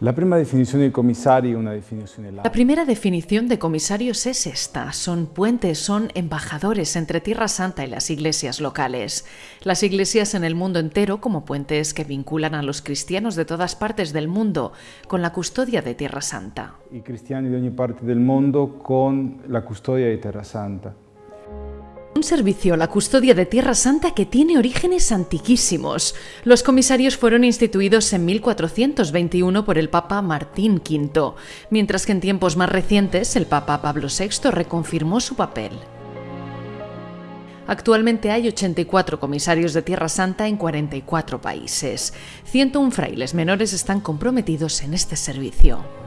La primera definición de comisario una definición La primera definición de comisarios es esta. Son puentes, son embajadores entre Tierra Santa y las iglesias locales. Las iglesias en el mundo entero como puentes que vinculan a los cristianos de todas partes del mundo con la custodia de Tierra Santa. Y cristianos de ogni parte del mundo con la custodia de Tierra Santa. Un servicio, la custodia de Tierra Santa, que tiene orígenes antiquísimos. Los comisarios fueron instituidos en 1421 por el Papa Martín V, mientras que en tiempos más recientes el Papa Pablo VI reconfirmó su papel. Actualmente hay 84 comisarios de Tierra Santa en 44 países. 101 frailes menores están comprometidos en este servicio.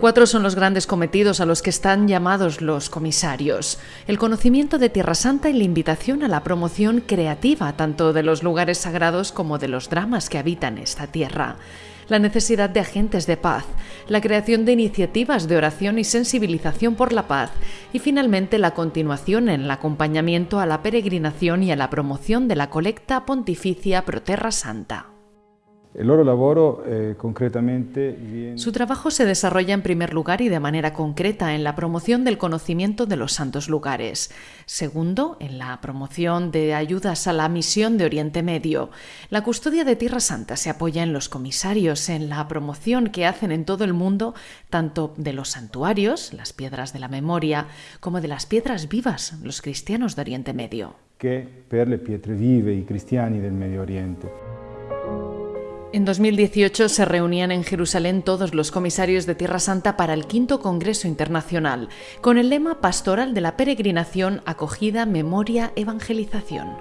Cuatro son los grandes cometidos a los que están llamados los comisarios. El conocimiento de Tierra Santa y la invitación a la promoción creativa tanto de los lugares sagrados como de los dramas que habitan esta tierra. La necesidad de agentes de paz, la creación de iniciativas de oración y sensibilización por la paz y finalmente la continuación en el acompañamiento a la peregrinación y a la promoción de la colecta pontificia Pro Terra Santa. Eh, concretamente Su trabajo se desarrolla en primer lugar y de manera concreta en la promoción del conocimiento de los santos lugares. Segundo, en la promoción de ayudas a la misión de Oriente Medio. La custodia de Tierra Santa se apoya en los comisarios, en la promoción que hacen en todo el mundo tanto de los santuarios, las piedras de la memoria, como de las piedras vivas, los cristianos de Oriente Medio. Que per le pietre vive i cristiani del Medio Oriente. En 2018 se reunían en Jerusalén todos los comisarios de Tierra Santa para el quinto Congreso Internacional, con el lema pastoral de la peregrinación, acogida, memoria, evangelización.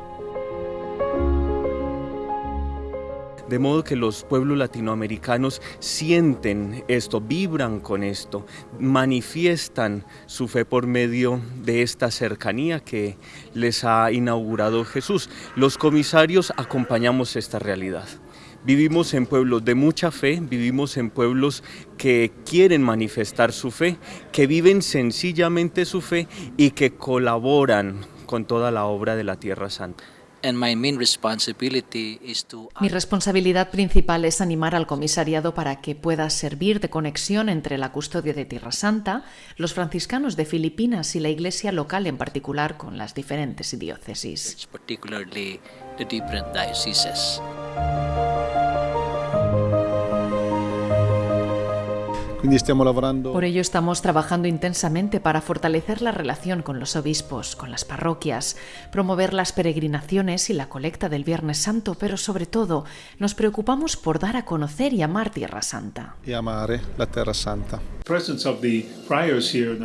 De modo que los pueblos latinoamericanos sienten esto, vibran con esto, manifiestan su fe por medio de esta cercanía que les ha inaugurado Jesús. Los comisarios acompañamos esta realidad. Vivimos en pueblos de mucha fe, vivimos en pueblos que quieren manifestar su fe, que viven sencillamente su fe y que colaboran con toda la obra de la Tierra Santa. Mi responsabilidad principal es animar al comisariado para que pueda servir de conexión entre la custodia de Tierra Santa, los franciscanos de Filipinas y la iglesia local en particular con las diferentes diócesis. Por ello estamos trabajando intensamente para fortalecer la relación con los obispos, con las parroquias, promover las peregrinaciones y la colecta del Viernes Santo, pero sobre todo nos preocupamos por dar a conocer y amar Tierra Santa. Y amar la Tierra Santa.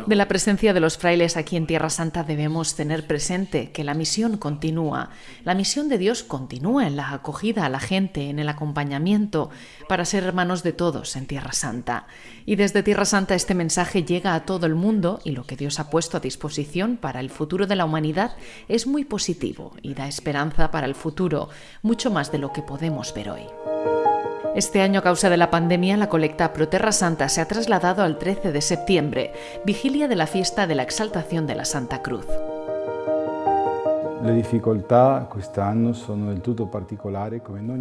De la presencia de los frailes aquí en Tierra Santa debemos tener presente que la misión continúa. La misión de Dios continúa en la acogida a la gente, en el acompañamiento, para ser hermanos de todos en Tierra Santa. Y desde Tierra Santa este mensaje llega a todo el mundo y lo que Dios ha puesto a disposición para el futuro de la humanidad es muy positivo y da esperanza para el futuro, mucho más de lo que podemos ver hoy. Este año, a causa de la pandemia, la colecta Pro Terra Santa se ha trasladado al 13 de septiembre, vigilia de la fiesta de la exaltación de la Santa Cruz.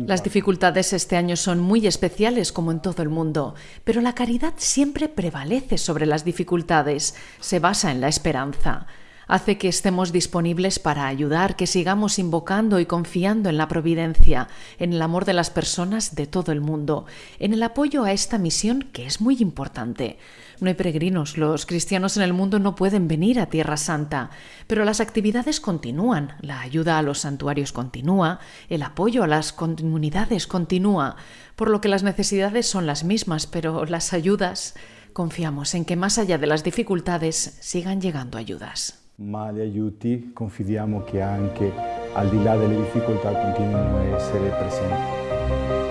Las dificultades este año son muy especiales como en todo el mundo, pero la caridad siempre prevalece sobre las dificultades, se basa en la esperanza hace que estemos disponibles para ayudar, que sigamos invocando y confiando en la providencia, en el amor de las personas de todo el mundo, en el apoyo a esta misión que es muy importante. No hay peregrinos, los cristianos en el mundo no pueden venir a Tierra Santa, pero las actividades continúan, la ayuda a los santuarios continúa, el apoyo a las comunidades continúa, por lo que las necesidades son las mismas, pero las ayudas, confiamos en que más allá de las dificultades sigan llegando ayudas. Ma gli aiuti confidiamo che anche al di là delle difficoltà continuino a essere presenti.